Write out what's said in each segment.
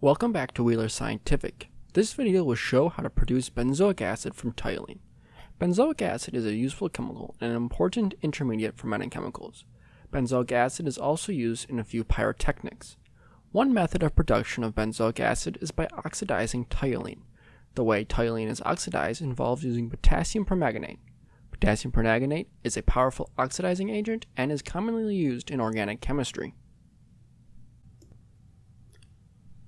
Welcome back to Wheeler Scientific. This video will show how to produce benzoic acid from toluene. Benzoic acid is a useful chemical and an important intermediate for many chemicals. Benzoic acid is also used in a few pyrotechnics. One method of production of benzoic acid is by oxidizing toluene. The way toluene is oxidized involves using potassium permanganate. Potassium permanganate is a powerful oxidizing agent and is commonly used in organic chemistry.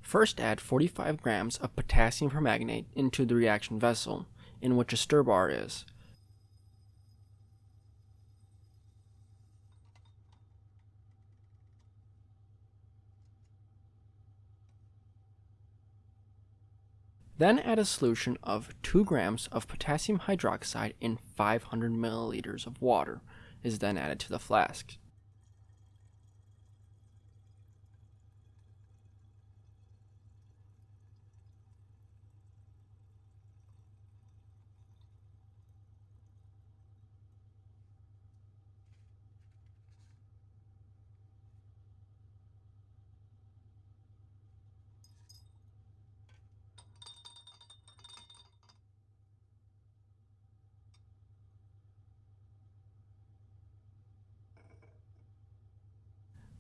First add 45 grams of potassium permanganate into the reaction vessel in which a stir bar is. Then add a solution of 2 grams of potassium hydroxide in 500 milliliters of water is then added to the flask.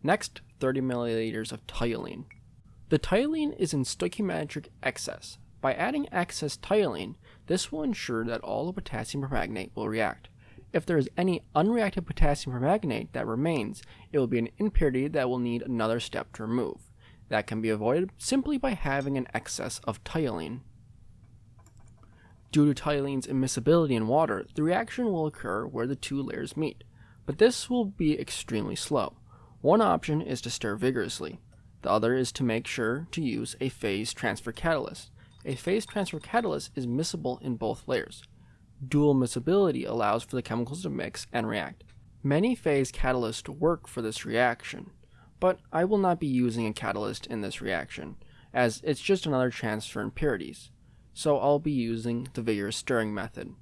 Next, 30 milliliters of toluene. The toluene is in stoichiometric excess. By adding excess toluene, this will ensure that all the potassium permanganate will react. If there is any unreacted potassium permanganate that remains, it will be an impurity that will need another step to remove. That can be avoided simply by having an excess of toluene. Due to toluene's immiscibility in water, the reaction will occur where the two layers meet, but this will be extremely slow. One option is to stir vigorously. The other is to make sure to use a phase transfer catalyst. A phase transfer catalyst is miscible in both layers. Dual miscibility allows for the chemicals to mix and react. Many phase catalysts work for this reaction, but I will not be using a catalyst in this reaction, as it's just another transfer impurities, so I'll be using the vigorous stirring method.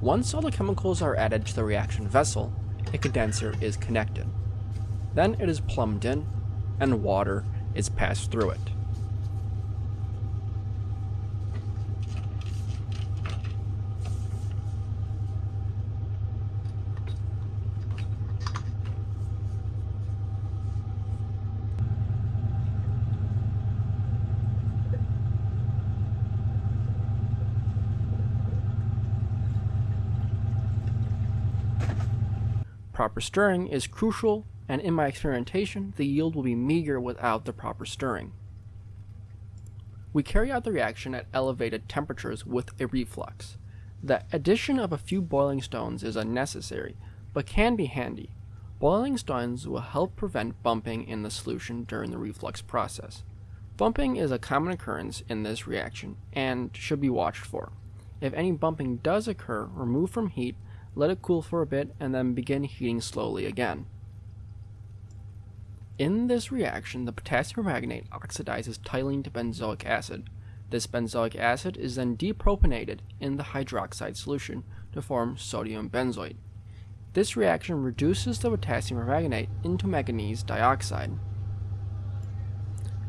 Once all the chemicals are added to the reaction vessel, a condenser is connected. Then it is plumbed in, and water is passed through it. Proper stirring is crucial and in my experimentation, the yield will be meager without the proper stirring. We carry out the reaction at elevated temperatures with a reflux. The addition of a few boiling stones is unnecessary, but can be handy. Boiling stones will help prevent bumping in the solution during the reflux process. Bumping is a common occurrence in this reaction and should be watched for. If any bumping does occur, remove from heat, let it cool for a bit, and then begin heating slowly again. In this reaction, the potassium permanganate oxidizes toluene to benzoic acid. This benzoic acid is then deprotonated in the hydroxide solution to form sodium benzoate. This reaction reduces the potassium permanganate into manganese dioxide.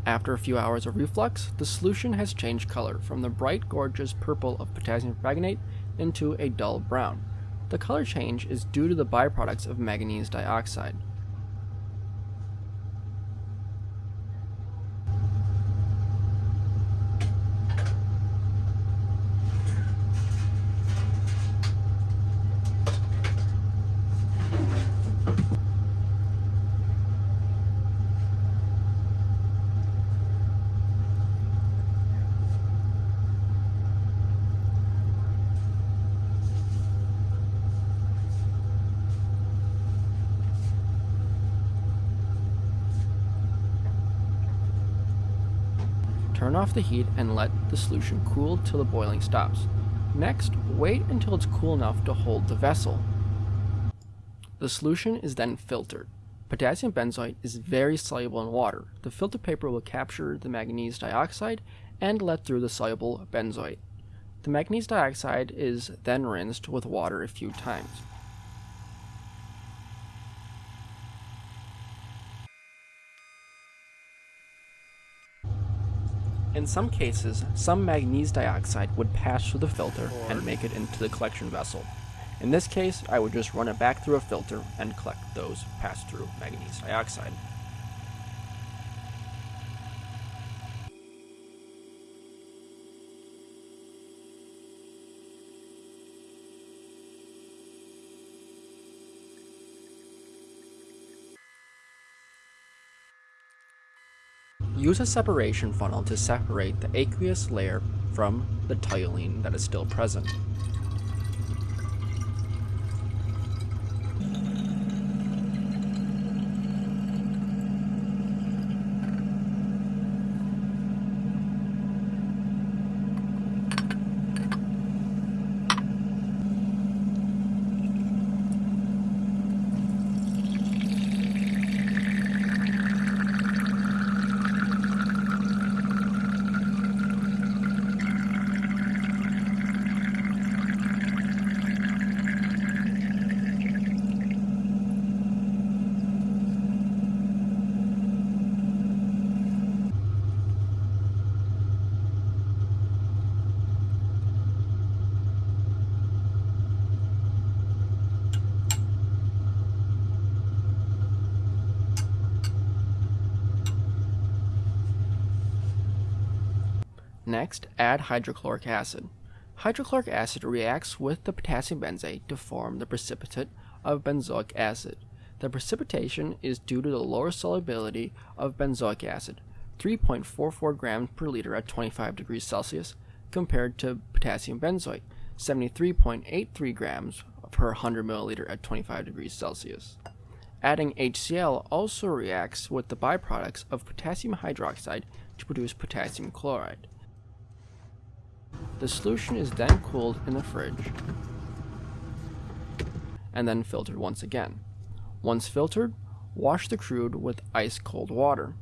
After a few hours of reflux, the solution has changed color from the bright gorgeous purple of potassium permanganate into a dull brown. The color change is due to the byproducts of manganese dioxide. Turn off the heat and let the solution cool till the boiling stops. Next, wait until it's cool enough to hold the vessel. The solution is then filtered. Potassium benzoate is very soluble in water. The filter paper will capture the manganese dioxide and let through the soluble benzoate. The manganese dioxide is then rinsed with water a few times. In some cases, some manganese dioxide would pass through the filter and make it into the collection vessel. In this case, I would just run it back through a filter and collect those pass-through manganese dioxide. Use a separation funnel to separate the aqueous layer from the toluene that is still present. Next, add hydrochloric acid. Hydrochloric acid reacts with the potassium benzoate to form the precipitate of benzoic acid. The precipitation is due to the lower solubility of benzoic acid, 3.44 grams per liter at 25 degrees Celsius, compared to potassium benzoate, 73.83 grams per 100 milliliter at 25 degrees Celsius. Adding HCl also reacts with the byproducts of potassium hydroxide to produce potassium chloride. The solution is then cooled in the fridge and then filtered once again. Once filtered, wash the crude with ice cold water.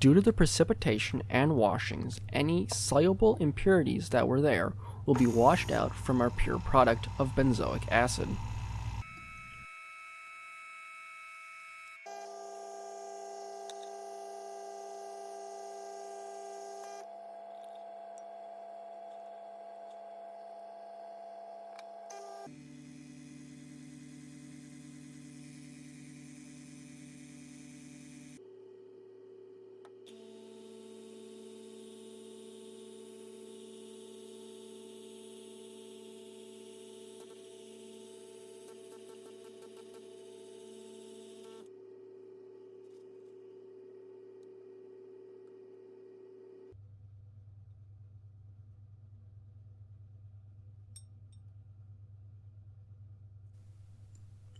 Due to the precipitation and washings, any soluble impurities that were there will be washed out from our pure product of benzoic acid.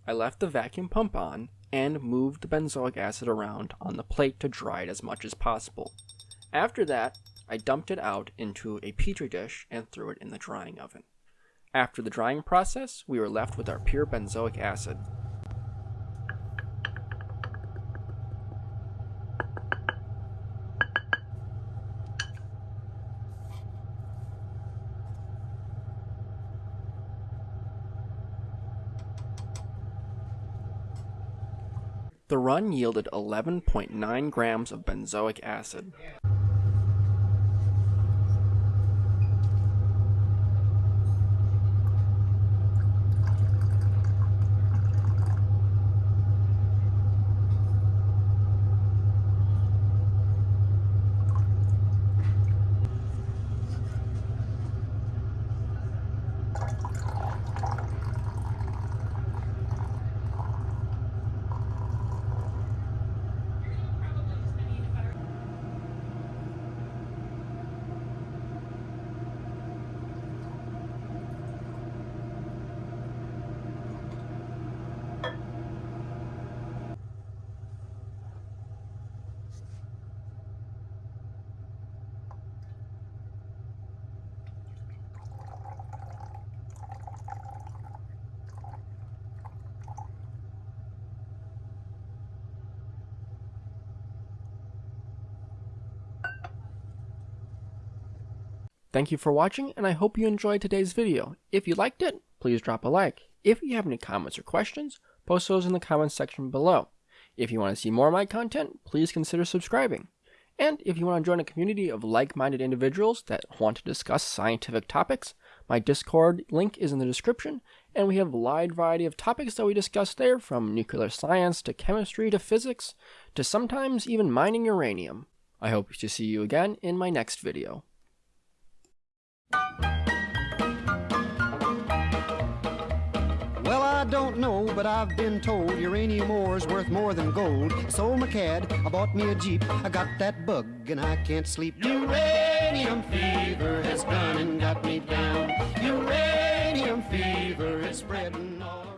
I left the vacuum pump on and moved the benzoic acid around on the plate to dry it as much as possible. After that, I dumped it out into a petri dish and threw it in the drying oven. After the drying process, we were left with our pure benzoic acid. The run yielded 11.9 grams of benzoic acid. Thank you for watching, and I hope you enjoyed today's video. If you liked it, please drop a like. If you have any comments or questions, post those in the comments section below. If you want to see more of my content, please consider subscribing. And if you want to join a community of like minded individuals that want to discuss scientific topics, my Discord link is in the description, and we have a wide variety of topics that we discuss there from nuclear science to chemistry to physics to sometimes even mining uranium. I hope to see you again in my next video. I don't know, but I've been told uranium ore's worth more than gold. Sold my cad, I bought me a Jeep. I got that bug and I can't sleep. Uranium fever has gone and got me down. Uranium fever is spreading all